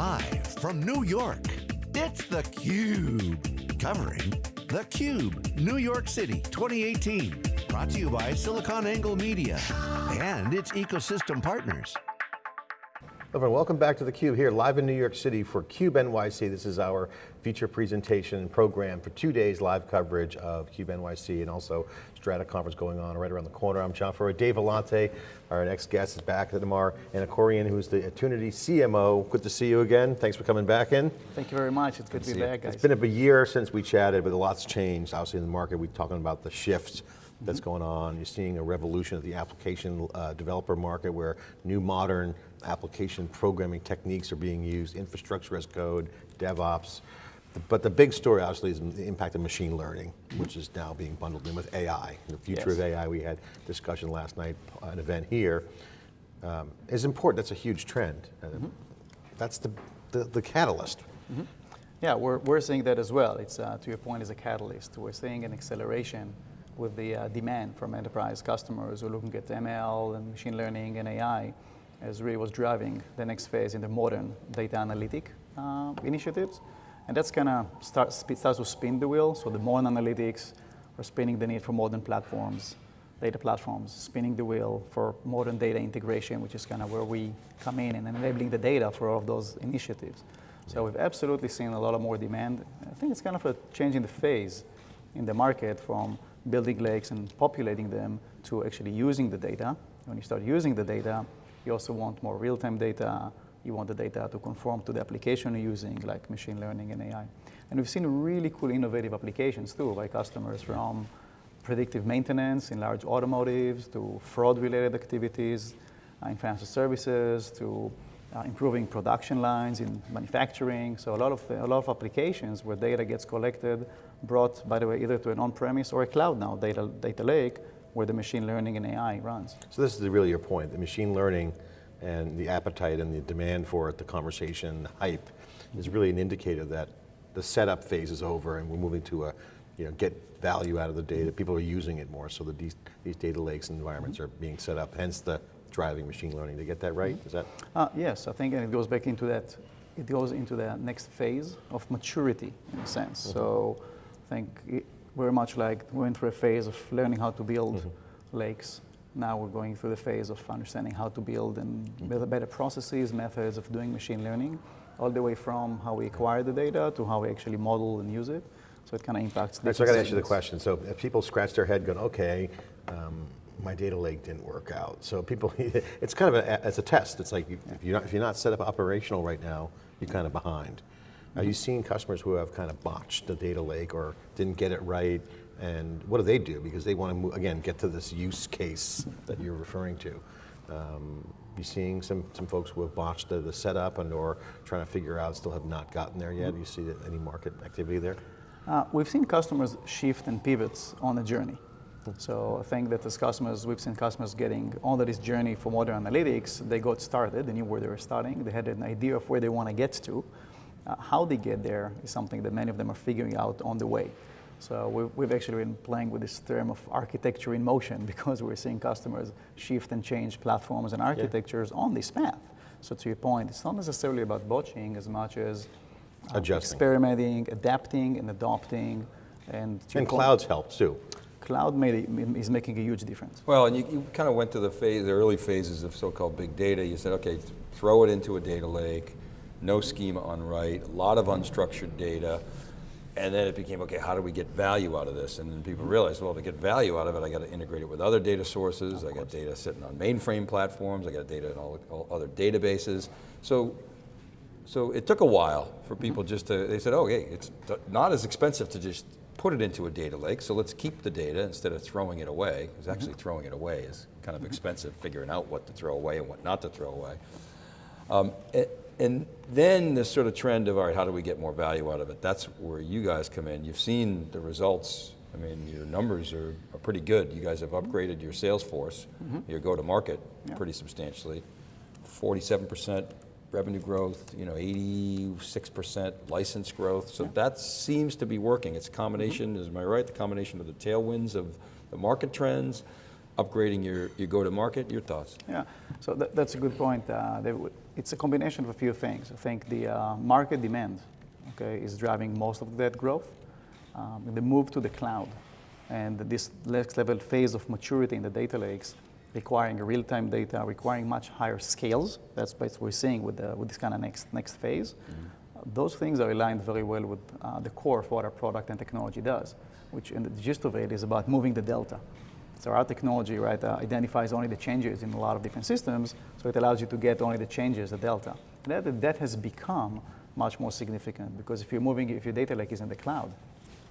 Live from New York, it's theCUBE. Covering theCUBE, New York City 2018. Brought to you by SiliconANGLE Media and its ecosystem partners. Everyone, welcome back to theCUBE here live in New York City for CUBE NYC. This is our feature presentation program for two days live coverage of CUBE NYC and also Strata Conference going on right around the corner. I'm John Furrier. Dave Vellante, our next guest is back at Amar Anakorian, who's the Attunity CMO. Good to see you again. Thanks for coming back in. Thank you very much. It's good, good to be back, guys. It's been a year since we chatted, but a lot's changed. Obviously in the market, we're talking about the shift that's mm -hmm. going on. You're seeing a revolution of the application uh, developer market where new modern application programming techniques are being used, infrastructure as code, DevOps. But the big story obviously is the impact of machine learning, which is now being bundled in with AI. The future yes. of AI, we had discussion last night, an event here, um, is important, that's a huge trend. Uh, mm -hmm. That's the, the, the catalyst. Mm -hmm. Yeah, we're, we're seeing that as well. It's, uh, to your point, is a catalyst. We're seeing an acceleration with the uh, demand from enterprise customers who are looking at ML and machine learning and AI as really was driving the next phase in the modern data analytic uh, initiatives. And that's kind of start, starts to spin the wheel. So the modern analytics are spinning the need for modern platforms, data platforms, spinning the wheel for modern data integration, which is kind of where we come in and enabling the data for all of those initiatives. So we've absolutely seen a lot of more demand. I think it's kind of a change in the phase in the market from building lakes and populating them to actually using the data. When you start using the data, you also want more real-time data. You want the data to conform to the application you're using, like machine learning and AI. And we've seen really cool innovative applications too by customers from predictive maintenance in large automotives to fraud-related activities uh, in financial services to uh, improving production lines in manufacturing. So a lot of a lot of applications where data gets collected, brought, by the way, either to an on-premise or a cloud now data data lake, where the machine learning and AI runs. So this is really your point, the machine learning and the appetite and the demand for it, the conversation, the hype, is really an indicator that the setup phase is over and we're moving to a, you know, get value out of the data. People are using it more, so that these, these data lakes and environments mm -hmm. are being set up, hence the driving machine learning. To get that right? Mm -hmm. Is that? Uh, yes, I think and it goes back into that, it goes into the next phase of maturity in a sense. Mm -hmm. So I think very much like we went through a phase of learning how to build mm -hmm. lakes. Now we're going through the phase of understanding how to build and build better processes, methods of doing machine learning, all the way from how we acquire the data to how we actually model and use it. So it kind of impacts. Right, so I got to ask you the question. So if people scratch their head, going, okay, um, my data lake didn't work out. So people, it's kind of a, it's a test. It's like if you're not if you're not set up operational right now, you're kind of behind. Are you seeing customers who have kind of botched the data lake or didn't get it right? And what do they do? Because they want to, move, again, get to this use case that you're referring to. Um, you seeing some, some folks who have botched the, the setup and or trying to figure out, still have not gotten there yet? Do you see any market activity there? Uh, we've seen customers shift and pivots on the journey. So I think that as customers, we've seen customers getting on this journey for modern analytics, they got started, they knew where they were starting, they had an idea of where they want to get to, uh, how they get there is something that many of them are figuring out on the way. So we've, we've actually been playing with this term of architecture in motion because we're seeing customers shift and change platforms and architectures yeah. on this path. So to your point, it's not necessarily about botching as much as uh, Adjusting. experimenting, adapting, and adopting. And, and clouds help too. Cloud made, is making a huge difference. Well, and you, you kind of went to the phase, the early phases of so-called big data. You said, okay, throw it into a data lake, no schema on write, a lot of unstructured data, and then it became, okay, how do we get value out of this? And then people realized, well, to get value out of it, I got to integrate it with other data sources, I got data sitting on mainframe platforms, I got data in all, all, other databases. So, so it took a while for people just to, they said, oh, hey, it's not as expensive to just put it into a data lake, so let's keep the data instead of throwing it away, because actually mm -hmm. throwing it away is kind of expensive, figuring out what to throw away and what not to throw away. Um, it, and then this sort of trend of, all right, how do we get more value out of it? That's where you guys come in. You've seen the results. I mean, your numbers are, are pretty good. You guys have upgraded your sales force, mm -hmm. your go-to-market yeah. pretty substantially. 47% revenue growth, you know, 86% license growth. So yeah. that seems to be working. It's a combination, mm -hmm. is am I right? The combination of the tailwinds of the market trends, upgrading your, your go-to-market? Your thoughts? Yeah, so that, that's a good point. Uh, w- it's a combination of a few things. I think the uh, market demand, okay, is driving most of that growth. Um, the move to the cloud and this next level phase of maturity in the data lakes, requiring real-time data, requiring much higher scales. That's what we're seeing with, the, with this kind of next, next phase. Mm-hmm. those things are aligned very well with uh, the core of what our product and technology does, which in the gist of it is about moving the delta. So our technology, right, uh, identifies only the changes in a lot of different systems, so it allows you to get only the changes, the delta. And that, that has become much more significant because if you're moving, if your data lake is in the cloud,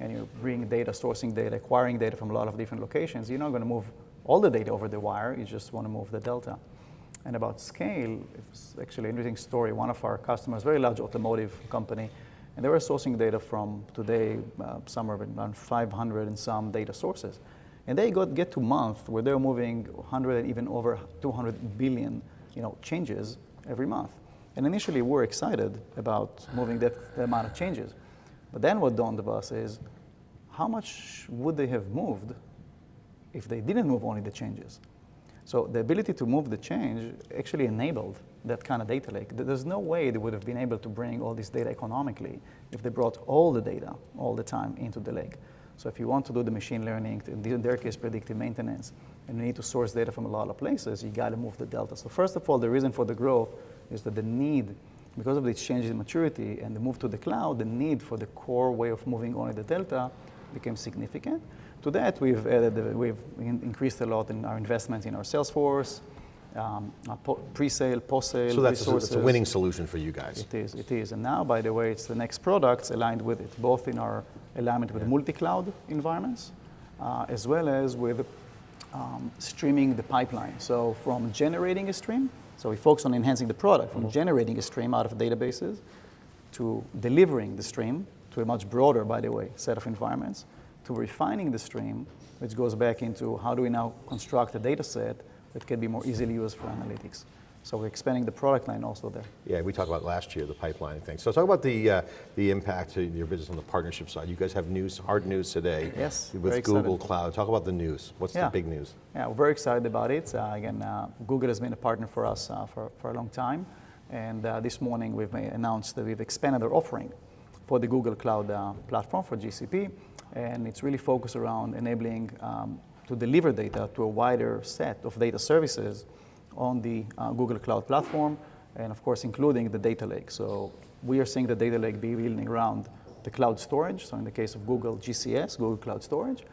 and you're bringing data, sourcing data, acquiring data from a lot of different locations, you're not going to move all the data over the wire, you just want to move the delta. And about scale, it's actually an interesting story. One of our customers, very large automotive company, and they were sourcing data from today uh, somewhere around 500 and some data sources. And they got get to month where they're moving 100 and even over 200 billion, you know, changes every month. And initially, we we're excited about moving that amount of changes. But then what dawned of us is, how much would they have moved if they didn't move only the changes? So the ability to move the change actually enabled that kind of data lake. There's no way they would have been able to bring all this data economically if they brought all the data all the time into the lake. So if you want to do the machine learning, in their case, predictive maintenance, and you need to source data from a lot of places, you got to move the delta. So first of all, the reason for the growth is that the need, because of the changes in maturity and the move to the cloud, the need for the core way of moving only the delta became significant. To that, we've added, we've increased a lot in our investments in our sales force, um, pre-sale, post-sale so that's resources. A, it's a winning solution for you guys. It is, it is. And now, by the way, it's the next products aligned with it, both in our alignment with yeah. multi-cloud environments, uh, as well as with um, streaming the pipeline. So from generating a stream, so we focus on enhancing the product, from mm-hmm. generating a stream out of databases to delivering the stream to a much broader, by the way, set of environments, to refining the stream, which goes back into how do we now construct a data set that can be more easily used for analytics. So we're expanding the product line also there. Yeah, we talked about last year, the pipeline thing. So talk about the uh, the impact to your business on the partnership side. You guys have news, hard news today. Yes, With Google Cloud. Talk about the news. What's yeah. the big news? Yeah, we're very excited about it. Uh, again, uh, Google has been a partner for us uh, for, for a long time. And uh, this morning we've announced that we've expanded our offering for the Google Cloud uh, platform for GCP. And it's really focused around enabling um, to deliver data to a wider set of data services on the uh, Google Cloud Platform, and of course, including the data lake. So we are seeing the data lake be building around the cloud storage. So in the case of Google GCS, Google Cloud Storage,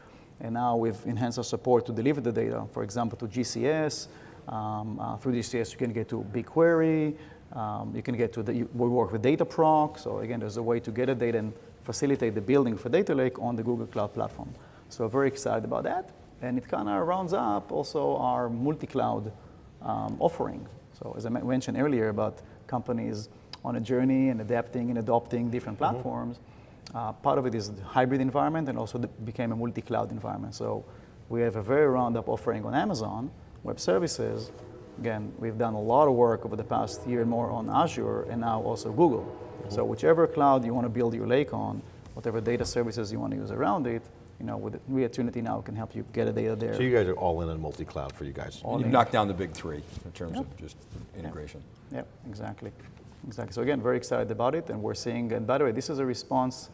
and now we've enhanced our support to deliver the data, for example, to GCS. Um, uh, through GCS, you can get to BigQuery. Um, you can get to the, we work with Dataproc. So again, there's a way to get a data and facilitate the building for data lake on the Google Cloud Platform. So very excited about that. And it kind of rounds up also our multi-cloud um, offering. So as I mentioned earlier about companies on a journey and adapting and adopting different mm-hmm. platforms, mm-hmm. uh, part of it is the hybrid environment and also became a multi-cloud environment. So we have a very round-up offering on Amazon Web Services. Again, we've done a lot of work over the past year and more on Azure and now also Google. Mm-hmm. So whichever cloud you want to build your lake on, whatever data services you want to use around it, you know, with we at Attunity now can help you get a data there. So you guys are all in on multi-cloud for you guys. All You've knocked down the big three in terms yep. of just integration. Yep. yep, exactly. Exactly. So again, very excited about it, and we're seeing. And by the way, this is a response,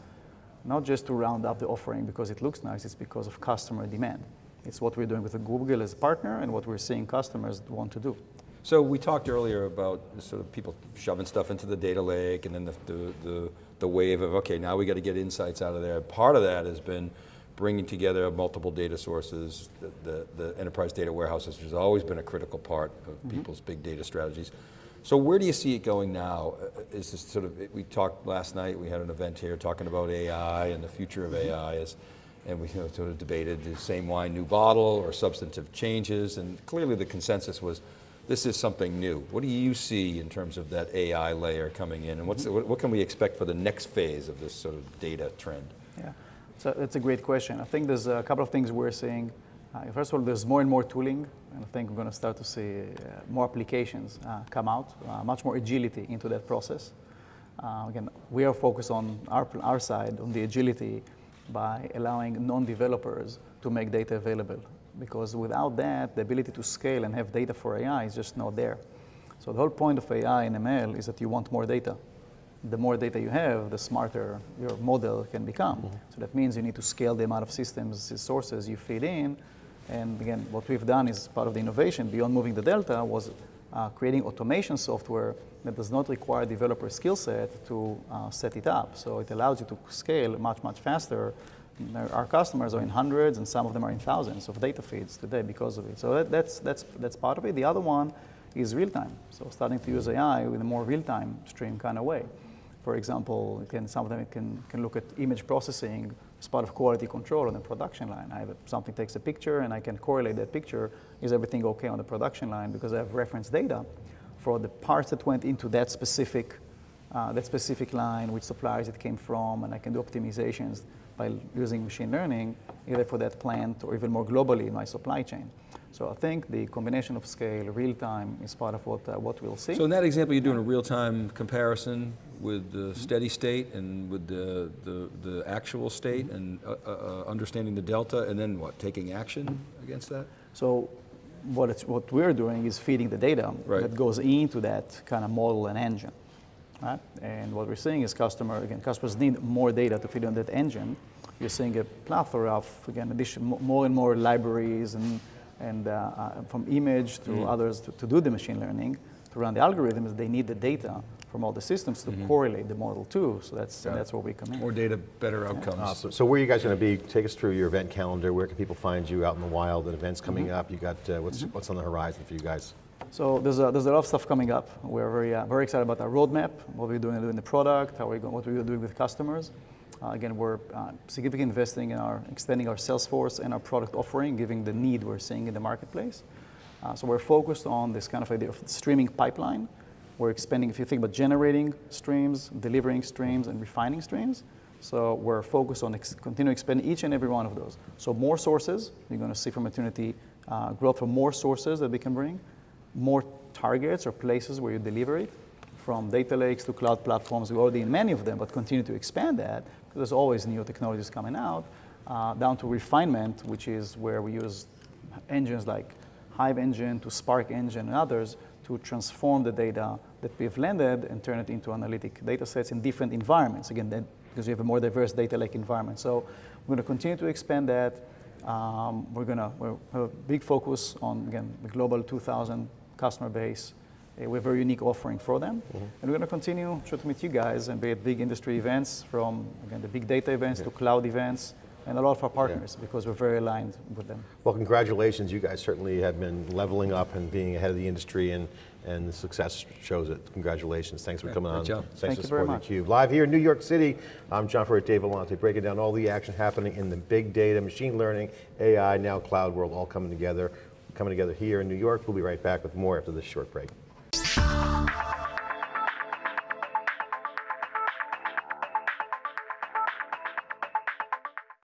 not just to round up the offering because it looks nice. It's because of customer demand. It's what we're doing with Google as a partner, and what we're seeing customers want to do. So we talked earlier about sort of people shoving stuff into the data lake, and then the the, the, the wave of okay, now we got to get insights out of there. Part of that has been bringing together multiple data sources, the, the, the, enterprise data warehouses, which has always been a critical part of mm -hmm. people's big data strategies. So where do you see it going now? Uh, is this sort of, we talked last night, we had an event here talking about AI and the future of mm-hmm. AI, is, and we you know, sort of debated the same wine, new bottle, or substantive changes, and clearly the consensus was, this is something new. What do you see in terms of that AI layer coming in, and what's, mm-hmm. what, what can we expect for the next phase of this sort of data trend? Yeah. So that's a great question. I think there's a couple of things we're seeing. Uh, first of all, there's more and more tooling, and I think we're going to start to see uh, more applications uh, come out, uh, much more agility into that process. Uh, again, we are focused on our, our side, on the agility, by allowing non-developers to make data available because without that, the ability to scale and have data for AI is just not there. So the whole point of AI and ML is that you want more data. The more data you have, the smarter your model can become. So that means you need to scale the amount of systems, sources you feed in. And again, what we've done is part of the innovation beyond moving the delta was uh, creating automation software that does not require developer skill set to uh, set it up. So it allows you to scale much, much faster. Our customers are in hundreds and some of them are in thousands of data feeds today because of it. So that, that's, that's, that's part of it. The other one is real time. So starting to use AI in a more real time stream kind of way. For example, can, some of them can, can look at image processing as part of quality control on the production line. I have a, something takes a picture and I can correlate that picture. Is everything okay on the production line? Because I have reference data for the parts that went into that specific, uh, that specific line, which suppliers it came from, and I can do optimizations by using machine learning, either for that plant or even more globally in my supply chain. So I think the combination of scale, real time, is part of what, uh, what we'll see. So in that example, you're doing a real-time comparison with the steady state and with the, the, the actual state Mm-hmm. and uh, uh, uh, understanding the delta, and then what, taking action against that? So what, it's, what we're doing is feeding the data Right. that goes into that kind of model and engine. Right? And what we're seeing is customer, again, customers need more data to feed on that engine. You're seeing a plethora of, again, addition, more and more libraries and, and uh, uh, from image to others to, to do the machine learning, to run the algorithms, they need the data from all the systems to correlate the model too. So that's, Got it. that's where we come in. More data, better outcomes. Awesome. So where are you guys going to be? Take us through your event calendar. Where can people find you out in the wild? And events coming up. You got uh, what's what's on the horizon for you guys? So there's a, there's a lot of stuff coming up. We're very, uh, very excited about our roadmap, what we're doing in the product, how we're going, what we're doing with customers. Uh, again, we're uh, significantly investing in our extending our sales force and our product offering, given the need we're seeing in the marketplace. Uh, so we're focused on this kind of idea of streaming pipeline. We're expanding, if you think about generating streams, delivering streams, and refining streams. So we're focused on ex- continue to expand each and every one of those. So more sources, you're going to see from Attunity uh, growth from more sources that we can bring, more targets or places where you deliver it, from data lakes to cloud platforms. We're already in many of them, but continue to expand that because there's always new technologies coming out, uh, down to refinement, which is where we use engines like Hive Engine to Spark Engine and others to transform the data that we've landed and turn it into analytic data sets in different environments. Again, that, because we have a more diverse data lake environment. So we're going to continue to expand that. Um, we're going to have a big focus on, again, the global 2,000 customer base. Uh, we have a very unique offering for them. And we're going to continue to meet you guys and be at big industry events from, again, the big data events to cloud events and a lot of our partners because we're very aligned with them. Well, congratulations. You guys certainly have been leveling up and being ahead of the industry, and, and the success shows it. Congratulations. Thanks for coming great on. job. Thanks Thank for you very supporting much. theCUBE. Live here in New York City, I'm John Furrier, Dave Vellante, breaking down all the action happening in the big data, machine learning, AI, now cloud world, all coming together. Coming together here in New York. We'll be right back with more after this short break.